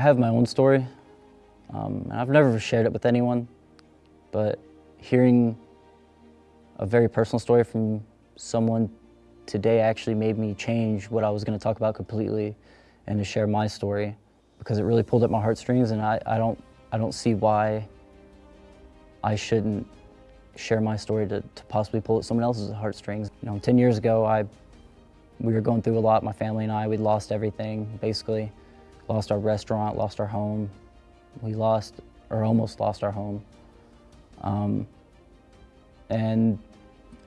have my own story. Um, and I've never shared it with anyone, but hearing a very personal story from someone today actually made me change what I was going to talk about completely and to share my story because it really pulled at my heartstrings and I, I, don't, I don't see why I shouldn't share my story to, to possibly pull at someone else's heartstrings. You know, 10 years ago, I, we were going through a lot, my family and I, we'd lost everything, basically. Lost our restaurant, lost our home. We lost, or almost lost our home. Um, and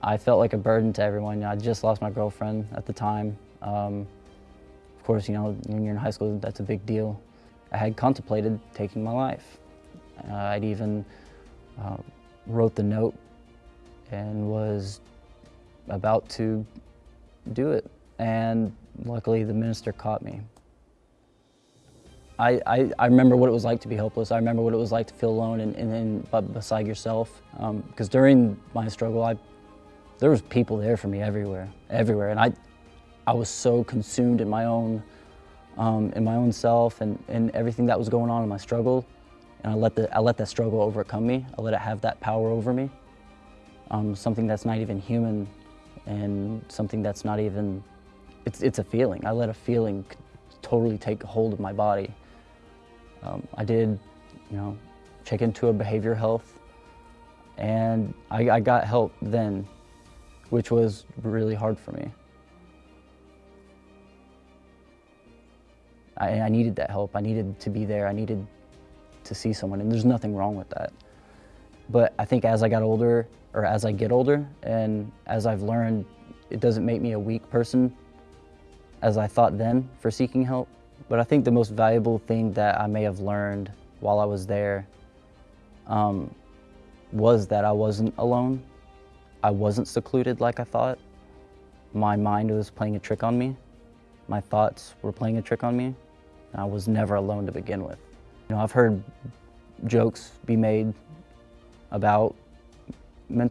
I felt like a burden to everyone. I just lost my girlfriend at the time. Um, of course, you know, when you're in high school, that's a big deal. I had contemplated taking my life. Uh, I'd even uh, wrote the note and was about to do it. And luckily the minister caught me. I, I, I, remember what it was like to be helpless. I remember what it was like to feel alone and, and, and beside yourself. Because um, during my struggle, I, there was people there for me everywhere, everywhere. And I, I was so consumed in my own, um, in my own self and, and everything that was going on in my struggle. And I let, the, I let that struggle overcome me. I let it have that power over me. Um, something that's not even human and something that's not even, it's, it's a feeling. I let a feeling totally take hold of my body. Um, I did, you know, check into a behavior health and I, I got help then, which was really hard for me. I, I needed that help. I needed to be there. I needed to see someone, and there's nothing wrong with that. But I think as I got older, or as I get older, and as I've learned, it doesn't make me a weak person as I thought then for seeking help. But I think the most valuable thing that I may have learned while I was there um, was that I wasn't alone. I wasn't secluded like I thought. My mind was playing a trick on me. My thoughts were playing a trick on me. I was never alone to begin with. You know, I've heard jokes be made about men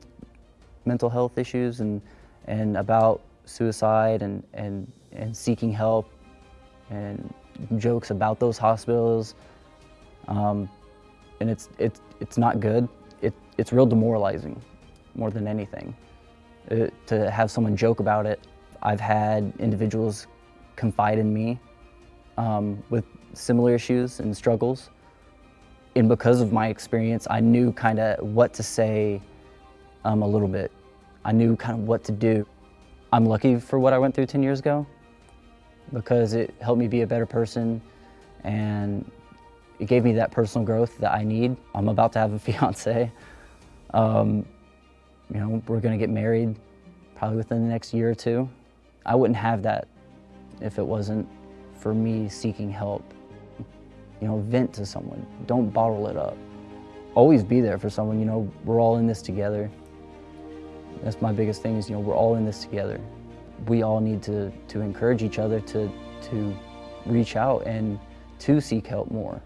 mental health issues and, and about suicide and, and, and seeking help and jokes about those hospitals. Um, and it's, it's, it's not good. It, it's real demoralizing more than anything. It, uh, to have someone joke about it. I've had individuals confide in me um, with similar issues and struggles. And because of my experience, I knew kind of what to say um, a little bit. I knew kind of what to do. I'm lucky for what I went through 10 years ago because it helped me be a better person and it gave me that personal growth that I need. I'm about to have a fiance. Um, you know, we're gonna get married probably within the next year or two. I wouldn't have that if it wasn't for me seeking help. You know, vent to someone. Don't bottle it up. Always be there for someone. You know, we're all in this together. That's my biggest thing is, you know, we're all in this together. We all need to, to encourage each other to, to reach out and to seek help more.